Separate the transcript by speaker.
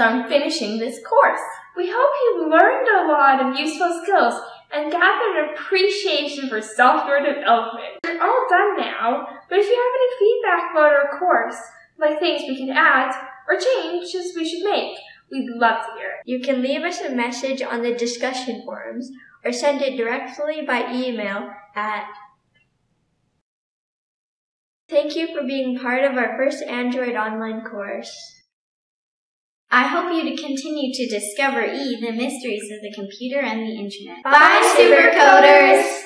Speaker 1: on finishing this course. We hope you learned a lot of useful skills and gathered an appreciation for software development. We're all done now, but if you have any feedback about our course, like things we can add or changes we should make, we'd love to hear it.
Speaker 2: You can leave us a message on the discussion forums or send it directly by email at Thank you for being part of our first Android online course.
Speaker 3: I hope you to continue to discover E, the mysteries of the computer and the internet.
Speaker 4: Bye, Supercoders!